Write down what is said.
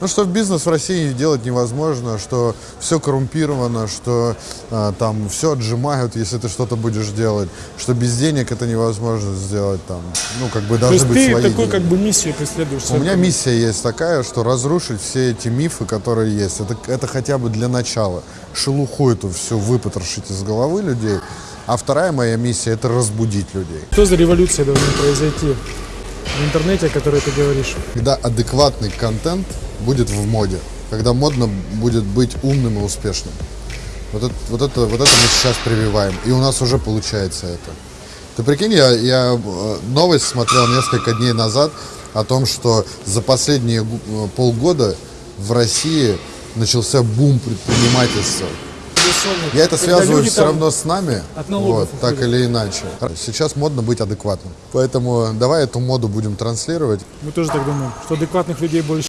Ну, что бизнес в России делать невозможно, что все коррумпировано, что а, там все отжимают, если ты что-то будешь делать, что без денег это невозможно сделать там. Ну, как бы есть быть ты свои такой деньги. как бы миссию преследуешь. У меня миссия есть такая, что разрушить все эти мифы, которые есть. Это, это хотя бы для начала. Шелуху эту всю выпотрошить из головы людей. А вторая моя миссия – это разбудить людей. Что за революция должна произойти в интернете, о которой ты говоришь? Когда адекватный контент будет в моде, когда модно будет быть умным и успешным. Вот это, вот это, вот это мы сейчас прививаем, и у нас уже получается это. Ты прикинь, я, я э, новость смотрел несколько дней назад о том, что за последние э, полгода в России начался бум предпринимательства. Я это Когда связываю все равно с нами, вот, так или иначе. Сейчас модно быть адекватным. Поэтому давай эту моду будем транслировать. Мы тоже так думаем, что адекватных людей больше.